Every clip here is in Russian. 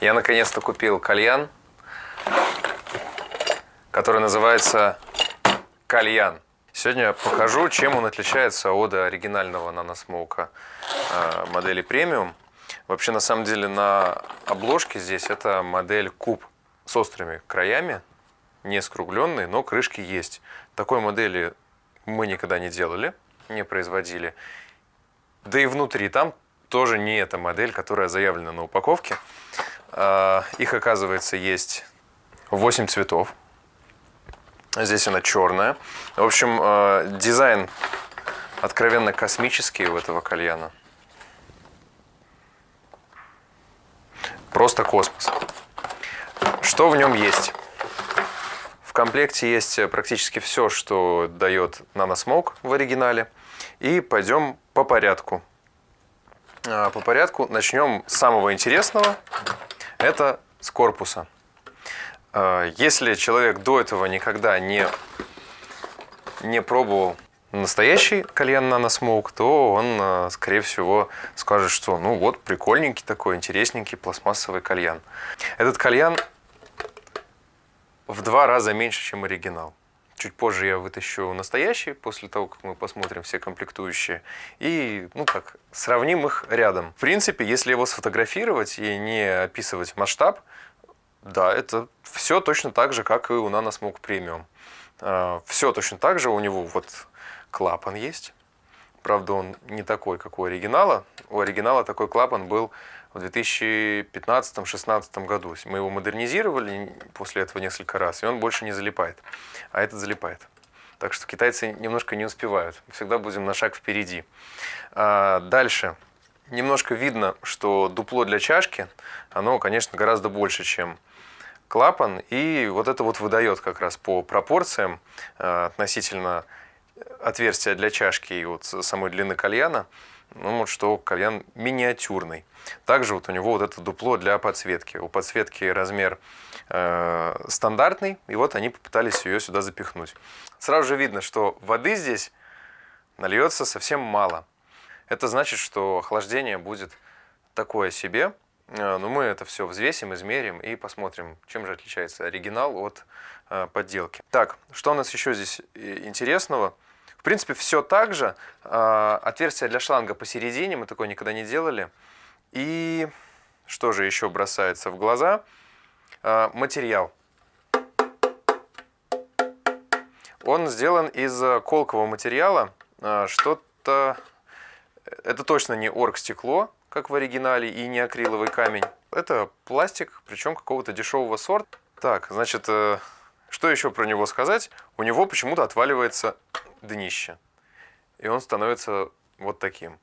Я наконец-то купил кальян, который называется кальян. Сегодня я покажу, чем он отличается от оригинального наносмоука э, модели премиум. Вообще, на самом деле, на обложке здесь это модель куб с острыми краями, не скругленный, но крышки есть. Такой модели мы никогда не делали, не производили. Да и внутри там тоже не эта модель, которая заявлена на упаковке. А, их, оказывается, есть 8 цветов. Здесь она черная. В общем, а, дизайн откровенно космический у этого кальяна. Просто космос. Что в нем есть? В комплекте есть практически все, что дает NanoSmoke в оригинале. И пойдем по порядку. По порядку начнем с самого интересного. Это с корпуса. А, если человек до этого никогда не, не пробовал настоящий кальян наносмоук, то он, а, скорее всего, скажет, что ну вот прикольненький такой, интересненький пластмассовый кальян. Этот кальян в два раза меньше, чем оригинал. Чуть позже я вытащу настоящий, после того, как мы посмотрим все комплектующие. И, ну как, сравним их рядом. В принципе, если его сфотографировать и не описывать масштаб, да, это все точно так же, как и у Nanosmoke Premium. А, все точно так же, у него вот клапан есть. Правда, он не такой, как у оригинала. У оригинала такой клапан был в 2015-2016 году. Мы его модернизировали после этого несколько раз, и он больше не залипает. А этот залипает. Так что китайцы немножко не успевают. Всегда будем на шаг впереди. А дальше. Немножко видно, что дупло для чашки, оно, конечно, гораздо больше, чем клапан. И вот это вот выдает как раз по пропорциям а, относительно отверстия для чашки и вот самой длины кальяна, ну вот что кальян миниатюрный. Также вот у него вот это дупло для подсветки. У подсветки размер э, стандартный, и вот они попытались ее сюда запихнуть. Сразу же видно, что воды здесь нальется совсем мало. Это значит, что охлаждение будет такое себе. Э, но мы это все взвесим, измерим и посмотрим, чем же отличается оригинал от э, подделки. Так, что у нас еще здесь э, интересного? Принципе, все так же. Отверстие для шланга посередине, мы такое никогда не делали. И что же еще бросается в глаза? Материал. Он сделан из колкового материала. Что-то... Это точно не оргстекло, как в оригинале, и не акриловый камень. Это пластик, причем какого-то дешевого сорта. Так, значит, э, что еще про него сказать? У него почему-то отваливается днище. И он становится вот таким.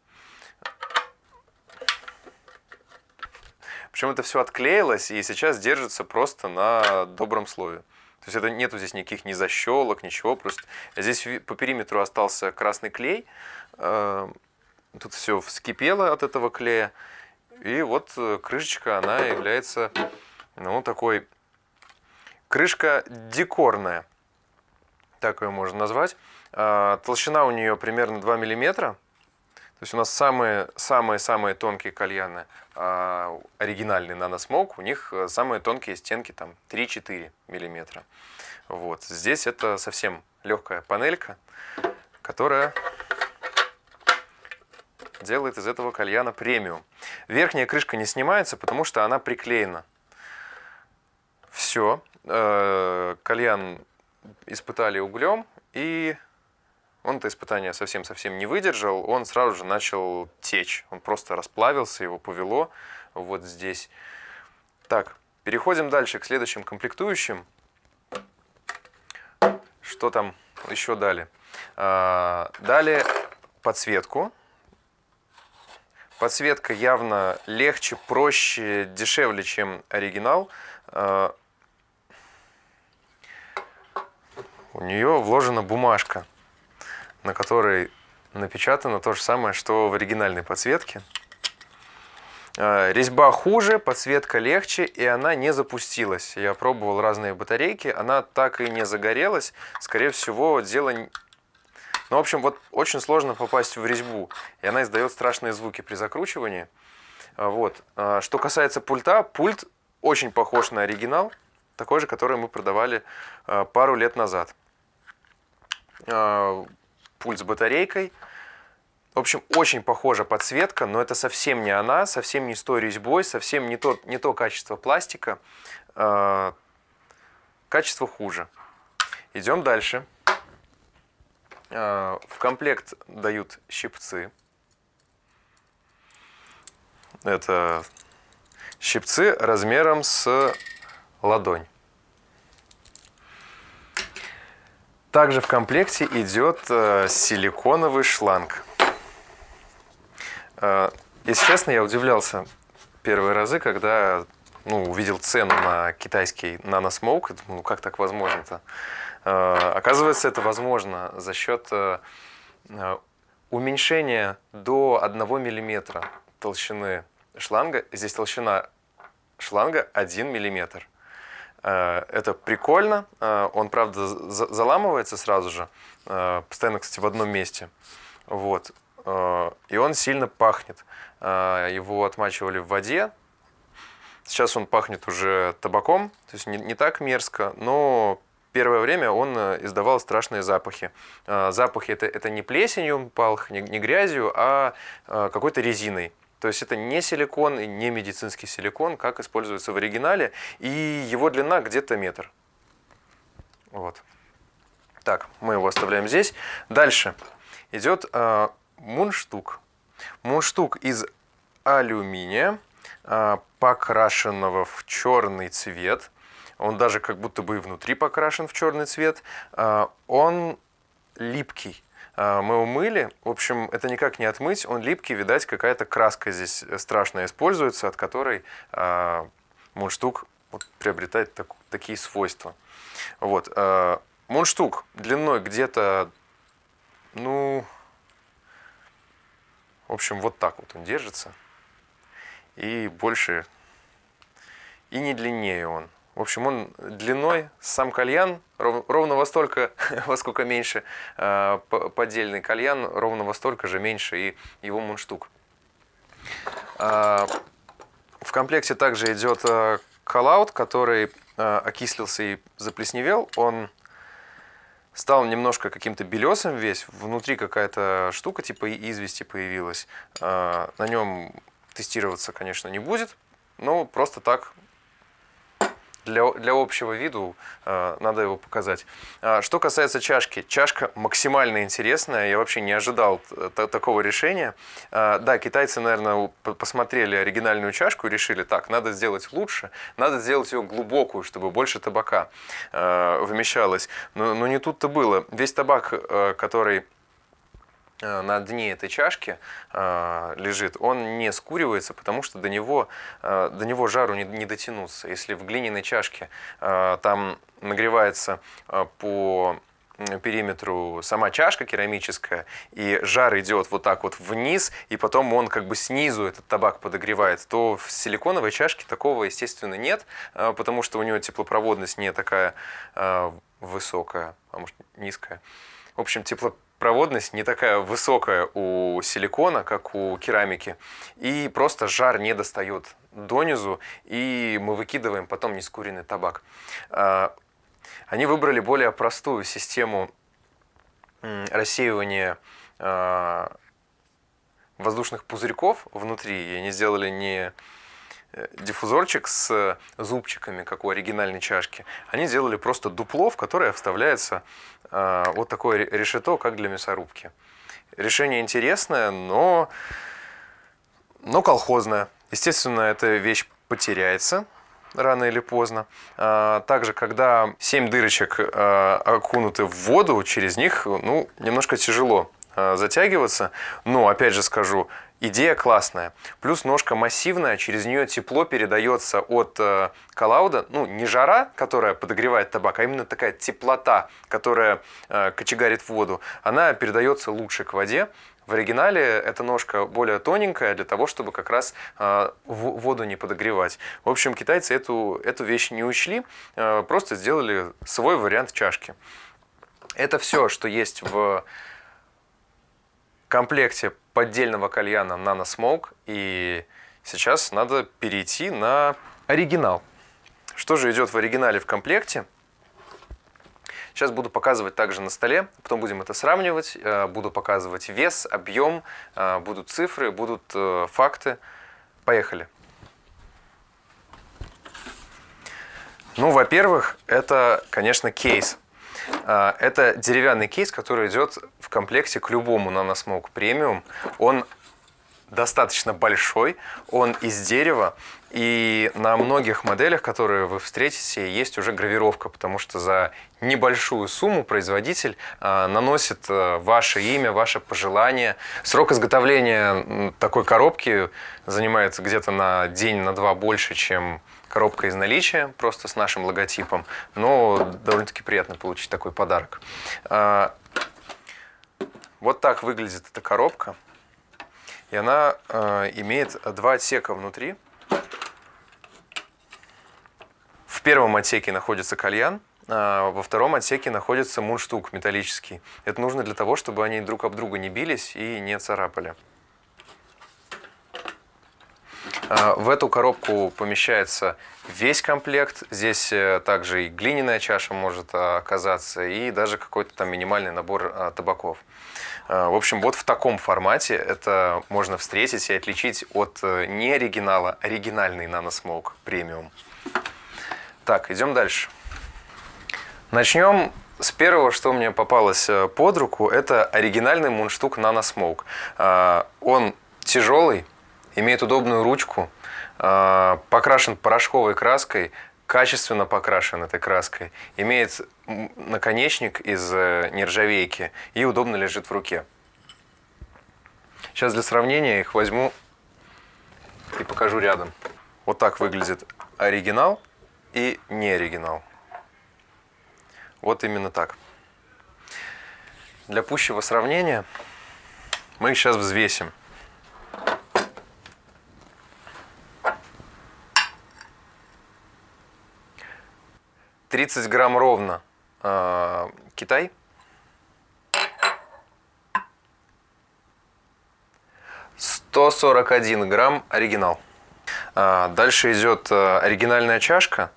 Причем это все отклеилось и сейчас держится просто на добром слове. То есть это нету здесь никаких ни защелок, ничего. Просто здесь по периметру остался красный клей. Э, Тут все вскипело от этого клея. И вот э, крышечка, она является, ну, такой... Крышка декорная, так ее можно назвать. А, толщина у нее примерно 2 миллиметра. То есть у нас самые-самые-самые тонкие кальяны, а, оригинальный наносмок, у них э, самые тонкие стенки там 3-4 миллиметра. Вот. Здесь это совсем легкая панелька, которая делает из этого кальяна премиум. Верхняя крышка не снимается, потому что она приклеена. Все. Э, кальян испытали углем, и он это испытание совсем-совсем не выдержал. Он сразу же начал течь. Он просто расплавился, его повело вот здесь. Так, переходим дальше к следующим комплектующим. Что там еще дали? Э, дали подсветку Подсветка явно легче, проще, дешевле, чем оригинал. А, у нее вложена бумажка, на которой напечатано то же самое, что в оригинальной подсветке. А, резьба хуже, подсветка легче, и она не запустилась. Я пробовал разные батарейки, она так и не загорелась. Скорее всего, дело ну, в общем, вот очень сложно попасть в резьбу, и она издает страшные звуки при закручивании. А, вот. А, что касается пульта, пульт очень похож на оригинал, такой же, который мы продавали пару лет назад. Пульт с батарейкой. В общем, очень похожа подсветка, но это совсем не она, совсем не с той резьбой, совсем не то, не то качество пластика. Э, качество хуже. Идем дальше. Э, в комплект дают щипцы. Это щипцы размером с ладонь. Также в комплекте идет э, силиконовый шланг. Э, если честно, я удивлялся первые разы, когда ну, увидел цену на китайский наносмоук. Ну, как так возможно-то? Э, оказывается, это возможно за счет уменьшения до 1 мм толщины шланга. Здесь толщина шланга 1 миллиметр. Э, это прикольно. Э, он, правда, заламывается сразу же. Э, постоянно, кстати, в одном месте. Вот. И он сильно пахнет. Его отмачивали в воде. Сейчас он пахнет уже табаком. То есть не, не так мерзко, но первое время он издавал страшные запахи. Запахи это, это не плесенью пах, не, не грязью, а какой-то резиной. То есть это не силикон и не медицинский силикон, как используется в оригинале. И его длина где-то метр. Вот. Так, мы его оставляем здесь. Дальше идет э, мундштук. Мундштук из алюминия, э, покрашенного в черный цвет. Он даже как будто бы и внутри покрашен в черный цвет. Э, он липкий. А, мы умыли. В общем, это никак не отмыть, он липкий, видать, какая-то краска здесь страшная используется, от которой а, мундштук приобретает так, такие свойства. Вот. А, мундштук длиной где-то, ну, в общем, вот так вот он держится. И больше, и не длиннее он. В общем, он длиной, сам кальян, ровно во столько, во сколько меньше э, поддельный кальян, ровно во столько же меньше и его мундштук. Э, в комплекте также идет э, коллаут, который э, окислился и заплесневел. Он стал немножко каким-то белесым весь, внутри какая-то штука типа извести появилась. Э, на нем тестироваться, конечно, не будет, но просто так для, для общего виду э, надо его показать. А, что касается чашки, чашка максимально интересная, я вообще не ожидал такого решения. А, да, китайцы, наверное, посмотрели оригинальную чашку и решили, так, надо сделать лучше, надо сделать ее глубокую, чтобы больше табака э, вмещалось. Но, но не тут-то было. Весь табак, э, который Э, на дне этой чашки э, лежит, он не скуривается, потому что до него, э, до него жару не, не дотянуться. Если в глиняной чашке там нагревается по периметру сама чашка керамическая, и жар идет вот так вот вниз, и потом он как бы снизу этот табак подогревает, то в силиконовой чашке такого, естественно, нет, потому что у нее теплопроводность не такая высокая, а может низкая. В общем, тепло, проводность не такая высокая у силикона, как у керамики. И просто жар не достает донизу, и мы выкидываем потом нескуренный табак. А, они выбрали более простую систему рассеивания а, воздушных пузырьков внутри. И они сделали не диффузорчик с зубчиками, как у оригинальной чашки, они делали просто дупло, в которое вставляется э, вот такое решето, как для мясорубки. Решение интересное, но, но колхозное. Естественно, эта вещь потеряется рано или поздно. А, также, когда 7 дырочек э, окунуты в воду, через них ну, немножко тяжело затягиваться. Но, опять же скажу, Идея классная. Плюс ножка массивная, через нее тепло передается от э, коллауда. Ну, не жара, которая подогревает табак, а именно такая теплота, которая э, кочегарит воду. Она передается лучше к воде. В оригинале эта ножка более тоненькая для того, чтобы как раз э, воду не подогревать. В общем, китайцы эту, эту вещь не учли, э, просто сделали свой вариант чашки. Это все, что есть в комплекте поддельного кальяна Nano Smoke. И сейчас надо перейти на оригинал. Что же идет в оригинале в комплекте? Сейчас буду показывать также на столе, потом будем это сравнивать, э, буду показывать вес, объем, э, будут цифры, будут э, факты. Поехали. Ну, во-первых, это, конечно, кейс. Это деревянный кейс, который идет в комплекте к любому NanoSmoke Premium. Он достаточно большой, он из дерева, и на многих моделях, которые вы встретите, есть уже гравировка, потому что за небольшую сумму производитель э, наносит э, ваше имя, ваше пожелание. Срок изготовления такой коробки занимает где-то на день, на два больше, чем коробка из наличия, просто с нашим логотипом. Но довольно-таки приятно получить такой подарок. Э, вот так выглядит эта коробка. И она э, имеет два отсека внутри. В первом отсеке находится кальян, а во втором отсеке находится мундштук металлический. Это нужно для того, чтобы они друг об друга не бились и не царапали. А, в эту коробку помещается весь комплект. Здесь э, также и глиняная чаша может оказаться, и даже какой-то там минимальный набор а, табаков. А, в общем, вот в таком формате это можно встретить и отличить от э, не оригинала, оригинальный NanoSmoke премиум. Так, идем дальше. Начнем с первого, что мне попалось э, под руку, это оригинальный мундштук. А, он тяжелый, имеет удобную ручку, покрашен порошковой краской, качественно покрашен этой краской, имеет наконечник из э, нержавейки и удобно лежит в руке. Сейчас для сравнения их возьму и покажу рядом. Вот так выглядит оригинал и не оригинал. Вот именно так. Для пущего сравнения мы их сейчас взвесим. 30 грамм ровно э, Китай. Сто сорок один грамм оригинал. А, дальше идет э, оригинальная чашка.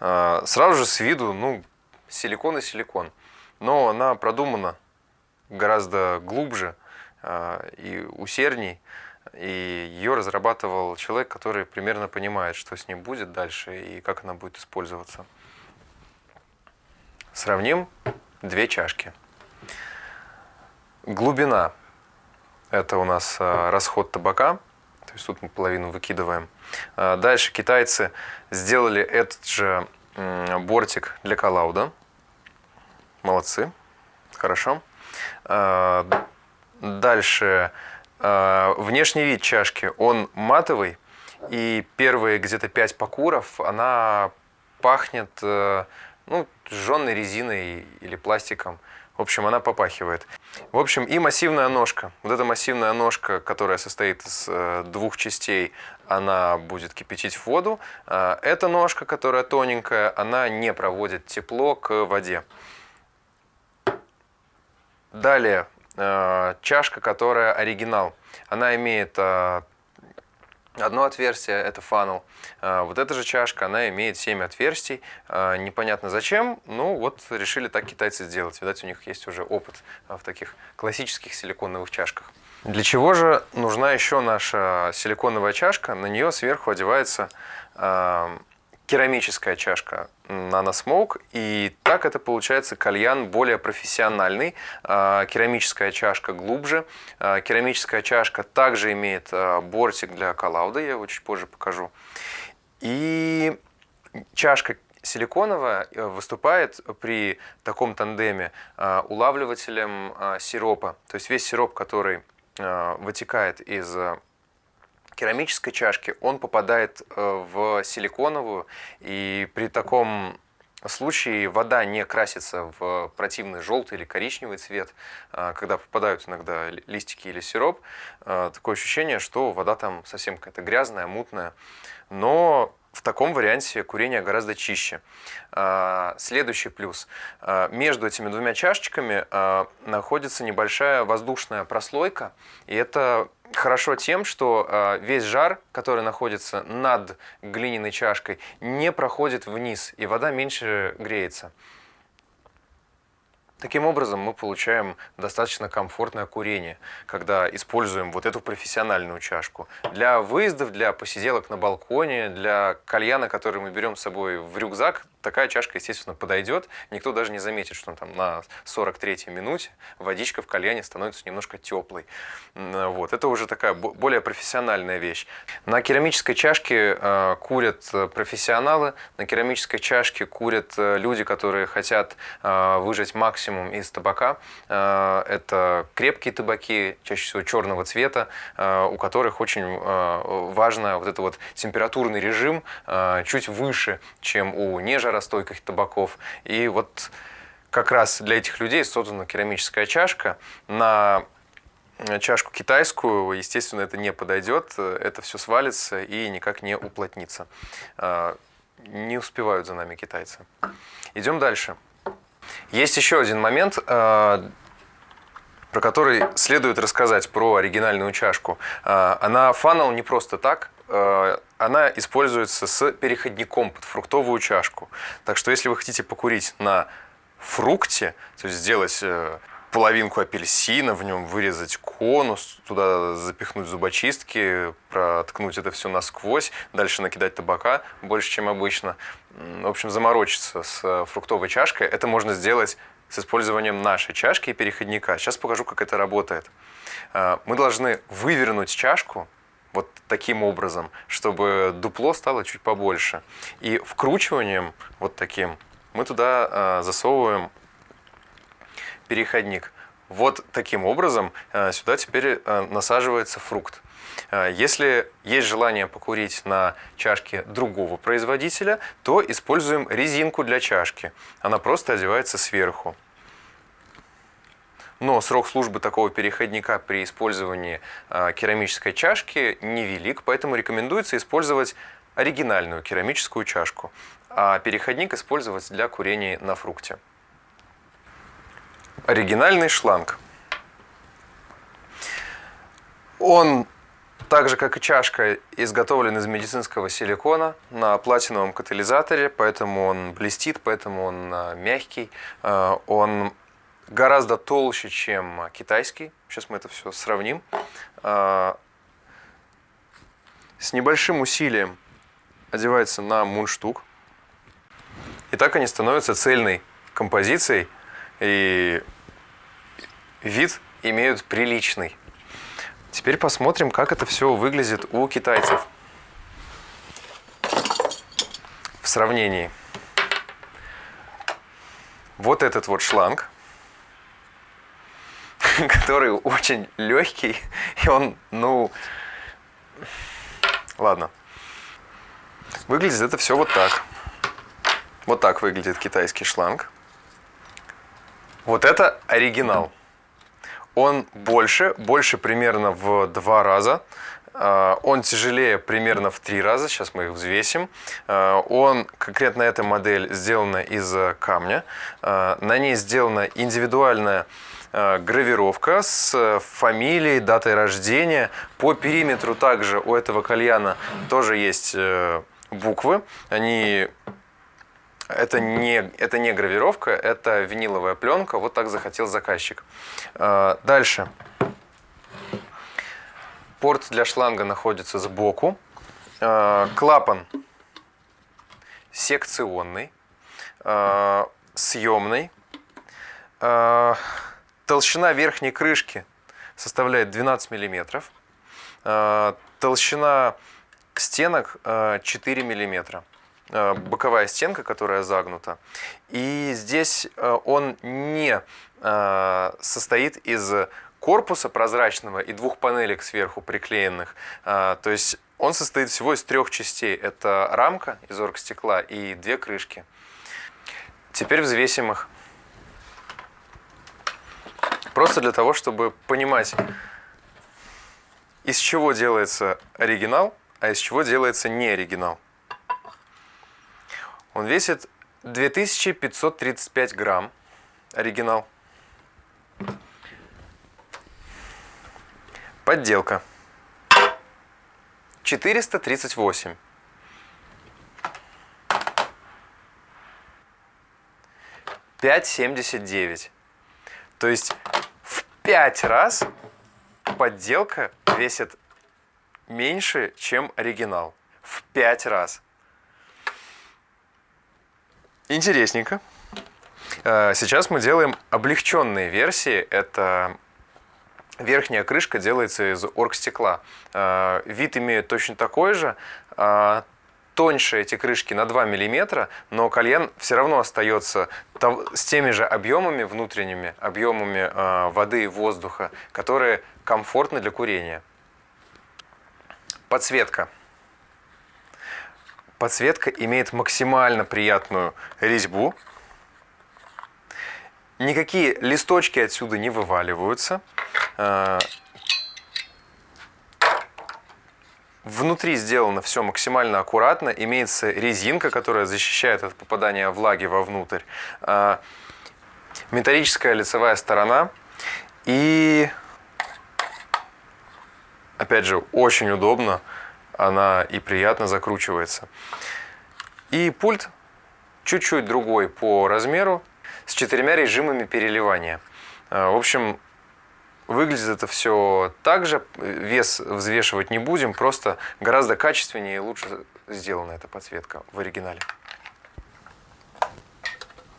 А, сразу же с виду, ну, силикон и силикон. Но она продумана гораздо глубже и усердней. И ее разрабатывал человек, который примерно понимает, что с ним будет дальше и как она будет использоваться. Сравним две чашки. Глубина – это у нас а, расход табака, то есть тут мы половину выкидываем. А, дальше китайцы сделали этот же бортик для коллауда. Молодцы, хорошо. А, дальше внешний вид чашки, он матовый, и первые где-то 5 покуров она пахнет э, ну, сжженной резиной или пластиком. В общем, она попахивает. В общем, и массивная ножка. Вот эта массивная ножка, которая состоит из э, двух частей, она будет кипятить воду. Э, эта ножка, которая тоненькая, она не проводит тепло к воде. Далее, э, чашка, которая оригинал. Она имеет Одно отверстие – это фанел. А, вот эта же чашка, она имеет 7 отверстий. А, непонятно зачем, ну вот решили так китайцы сделать. Видать, у них есть уже опыт а, в таких классических силиконовых чашках. Для чего же нужна еще наша силиконовая чашка? На нее сверху одевается керамическая чашка NanoSmoke, и так это получается кальян более профессиональный, а, керамическая чашка глубже, а, керамическая чашка также имеет а, бортик для коллауда, я его чуть позже покажу, и чашка силиконовая э, выступает при таком тандеме улавливателем сиропа, то есть весь сироп, который вытекает из керамической чашки, он попадает э, в силиконовую, и при таком случае вода не красится в противный желтый или коричневый цвет, э, когда попадают иногда листики или сироп. Э, такое ощущение, что вода там совсем какая-то грязная, мутная. Но в таком варианте курение гораздо чище. А, следующий плюс. А, между этими двумя чашечками а, находится небольшая воздушная прослойка. И это хорошо тем, что весь жар, который находится над глиняной чашкой, не проходит вниз, и вода меньше греется. Таким образом, мы получаем достаточно комфортное курение, когда используем вот эту профессиональную чашку. Для выездов, для посиделок на балконе, для кальяна, который мы берем с собой в рюкзак, такая чашка, естественно, подойдет. Никто даже не заметит, что там на 43-й минуте водичка в кальяне становится немножко теплой. Вот. Это уже такая более профессиональная вещь. На керамической чашке э, курят э, профессионалы, на керамической чашке курят э, люди, которые хотят выжать максимум из табака. Это крепкие табаки, чаще всего черного цвета, у которых очень важно вот это вот температурный режим чуть выше, чем у нежа жаростойких табаков. И вот как раз для этих людей создана керамическая чашка. На чашку китайскую, естественно, это не подойдет, это все свалится и никак не уплотнится. А, не успевают за нами китайцы. Идем дальше. Есть еще один момент, про который следует рассказать, про оригинальную чашку. Она фанал не просто так, Э, она используется с переходником под фруктовую чашку. Так что если вы хотите покурить на фрукте, то есть сделать э, половинку апельсина, в нем вырезать конус, туда запихнуть зубочистки, проткнуть это все насквозь, дальше накидать табака больше, чем обычно. В общем, заморочиться с э, фруктовой чашкой. Это можно сделать с использованием нашей чашки и переходника. Сейчас покажу, как это работает. Мы должны вывернуть чашку вот таким образом, чтобы дупло стало чуть побольше. И вкручиванием вот таким мы туда э, засовываем переходник. Вот таким образом э, сюда теперь э, насаживается фрукт. Если есть желание покурить на чашке другого производителя, то используем резинку для чашки. Она просто одевается сверху. Но срок службы такого переходника при использовании а, керамической чашки невелик, поэтому рекомендуется использовать оригинальную керамическую чашку, а переходник использовать для курения на фрукте. Оригинальный шланг. Он, так же как и чашка, изготовлен из медицинского силикона на платиновом катализаторе, поэтому он блестит, поэтому он а, мягкий, а, он гораздо толще, чем китайский. Сейчас мы это все сравним. А, с небольшим усилием одевается на мундштук. И так они становятся цельной композицией, и вид имеют приличный. Теперь посмотрим, как это все выглядит у китайцев в сравнении. Вот этот вот шланг – который очень легкий, и он, ну, ладно. Выглядит это все вот так. Вот так выглядит китайский шланг. Вот это оригинал. Он больше, больше примерно в два раза. А, он тяжелее примерно в три раза, сейчас мы их взвесим. А, он, конкретно эта модель, сделана из камня. А, на ней сделана индивидуальная Э, гравировка с фамилией, датой рождения. По периметру также у этого кальяна тоже есть э, буквы. Они это не, это не гравировка, это виниловая пленка. Вот так захотел заказчик. Э, дальше. Порт для шланга находится сбоку. Клапан секционный, съемный. Толщина верхней крышки составляет 12 миллиметров. А, толщина стенок 4 а, миллиметра. А, боковая стенка, которая загнута. И здесь он не состоит из корпуса прозрачного и двух панелек сверху приклеенных. То есть он состоит всего из трех частей. Это рамка из оргстекла и две крышки. Теперь взвесим их. Просто для того, чтобы понимать, из чего делается оригинал, а из чего делается не оригинал. Он весит 2535 грамм, оригинал. Подделка. 438. Пять семьдесят девять. То есть в пять раз подделка весит меньше, чем оригинал. В пять раз. Интересненько. Э, сейчас мы делаем облегченные версии. Это верхняя крышка делается из оргстекла. Э, вид имеет точно такой же. Тоньше эти крышки на 2 мм, но кальян все равно остается с теми же объемами внутренними, объемами воды и воздуха, которые комфортны для курения. Подсветка. Подсветка имеет максимально приятную резьбу. Никакие листочки отсюда не вываливаются. А, внутри сделано все максимально аккуратно. Имеется резинка, которая защищает от попадания влаги вовнутрь. А, металлическая лицевая сторона. И Опять же, очень удобно, она и приятно закручивается. И пульт чуть-чуть другой по размеру, с четырьмя режимами переливания. А, в общем, выглядит это все так же, вес взвешивать не будем, просто гораздо качественнее и лучше сделана эта подсветка в оригинале.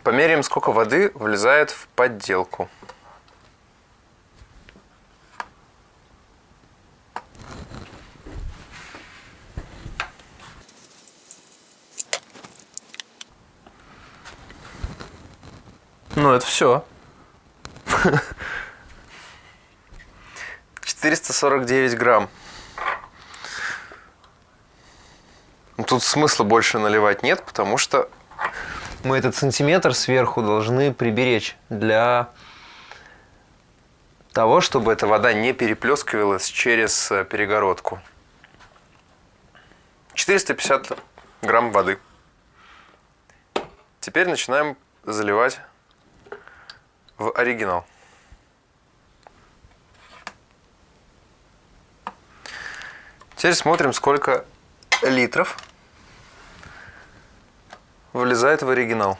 Померяем, сколько воды влезает в подделку. Ну, это все. 449 грамм. Тут смысла больше наливать нет, потому что мы этот сантиметр сверху должны приберечь для того, чтобы эта вода не переплескивалась через э, перегородку. 450 грамм воды. Теперь начинаем заливать в оригинал. Теперь смотрим, сколько литров влезает в оригинал.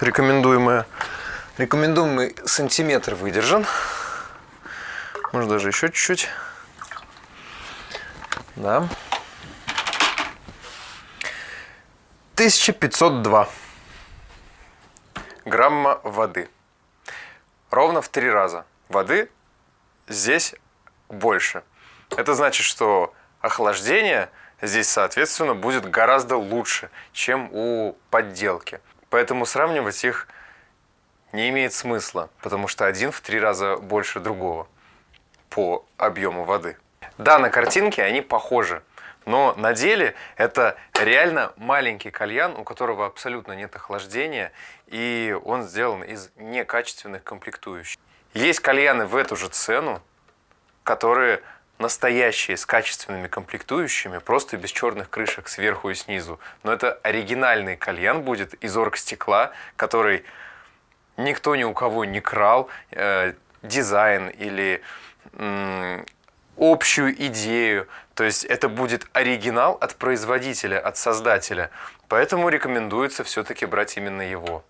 Рекомендуемое, рекомендуемый сантиметр выдержан. Может даже еще чуть-чуть. Да. 1502 грамма воды. Ровно в три раза. Воды здесь больше. Это значит, что охлаждение здесь, соответственно, будет гораздо лучше, чем у подделки. Поэтому сравнивать их не имеет смысла, потому что один в три раза больше другого по объему воды. Да, на картинке они похожи, но на деле это реально маленький кальян, у которого абсолютно нет охлаждения, и он сделан из некачественных комплектующих. Есть кальяны в эту же цену, которые настоящие, с качественными комплектующими, просто без черных крышек сверху и снизу. Но это оригинальный кальян будет из оргстекла, который никто ни у кого не крал, э, дизайн или общую идею. То есть это будет оригинал от производителя, от создателя. Поэтому рекомендуется все-таки брать именно его.